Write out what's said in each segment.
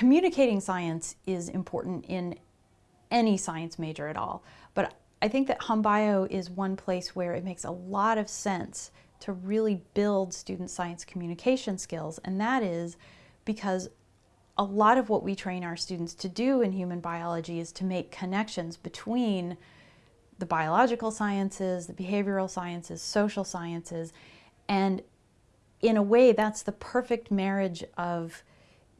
communicating science is important in any science major at all, but I think that Hum Bio is one place where it makes a lot of sense to really build student science communication skills, and that is because a lot of what we train our students to do in human biology is to make connections between the biological sciences, the behavioral sciences, social sciences, and in a way that's the perfect marriage of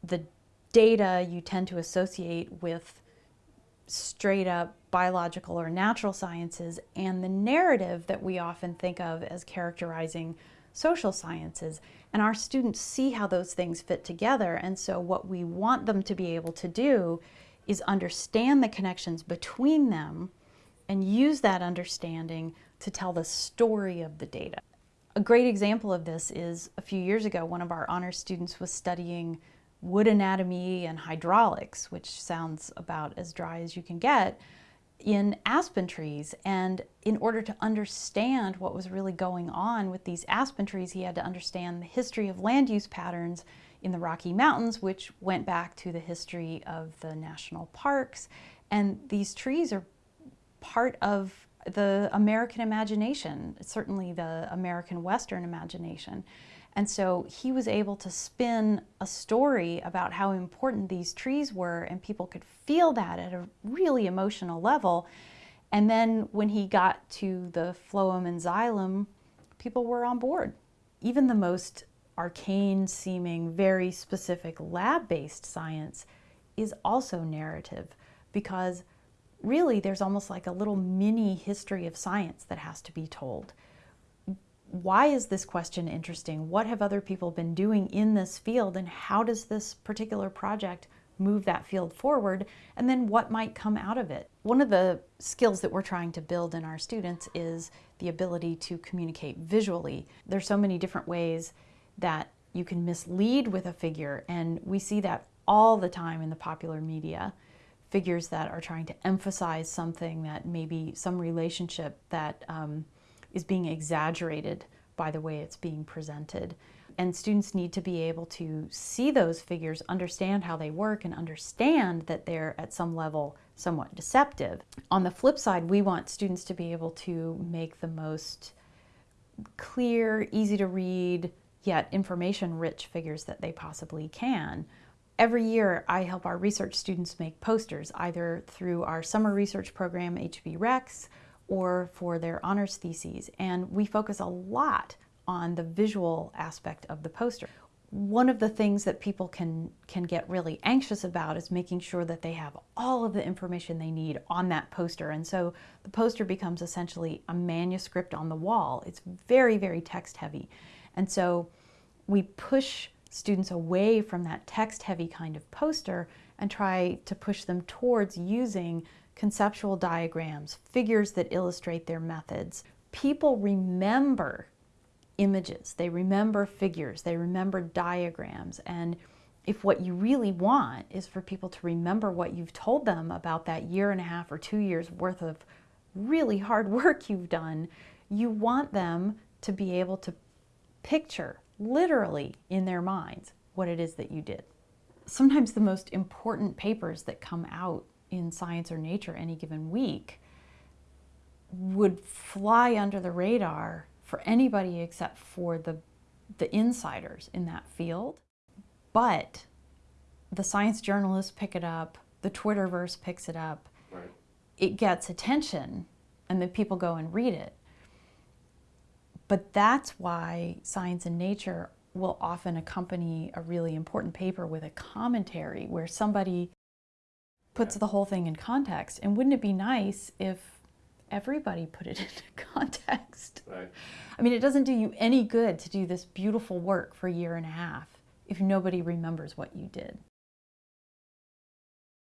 the data you tend to associate with straight up biological or natural sciences and the narrative that we often think of as characterizing social sciences. And our students see how those things fit together. And so what we want them to be able to do is understand the connections between them and use that understanding to tell the story of the data. A great example of this is a few years ago, one of our honors students was studying wood anatomy and hydraulics, which sounds about as dry as you can get, in aspen trees. And in order to understand what was really going on with these aspen trees, he had to understand the history of land use patterns in the Rocky Mountains, which went back to the history of the national parks. And these trees are part of the American imagination, certainly the American Western imagination. And so he was able to spin a story about how important these trees were and people could feel that at a really emotional level. And then when he got to the phloem and xylem, people were on board. Even the most arcane seeming, very specific lab-based science is also narrative because really there's almost like a little mini history of science that has to be told why is this question interesting? What have other people been doing in this field and how does this particular project move that field forward? And then what might come out of it? One of the skills that we're trying to build in our students is the ability to communicate visually. There's so many different ways that you can mislead with a figure and we see that all the time in the popular media. Figures that are trying to emphasize something that maybe some relationship that um, is being exaggerated by the way it's being presented. And students need to be able to see those figures, understand how they work, and understand that they're at some level somewhat deceptive. On the flip side, we want students to be able to make the most clear, easy to read, yet information-rich figures that they possibly can. Every year, I help our research students make posters, either through our summer research program, HB Rex, or for their honors theses. And we focus a lot on the visual aspect of the poster. One of the things that people can, can get really anxious about is making sure that they have all of the information they need on that poster. And so the poster becomes essentially a manuscript on the wall. It's very, very text heavy. And so we push students away from that text heavy kind of poster and try to push them towards using conceptual diagrams, figures that illustrate their methods. People remember images, they remember figures, they remember diagrams, and if what you really want is for people to remember what you've told them about that year and a half or two years worth of really hard work you've done, you want them to be able to picture literally in their minds what it is that you did. Sometimes the most important papers that come out in science or nature any given week would fly under the radar for anybody except for the, the insiders in that field. But the science journalists pick it up, the Twitterverse picks it up, right. it gets attention, and then people go and read it. But that's why science and nature will often accompany a really important paper with a commentary where somebody puts the whole thing in context. And wouldn't it be nice if everybody put it into context? Right. I mean, it doesn't do you any good to do this beautiful work for a year and a half if nobody remembers what you did.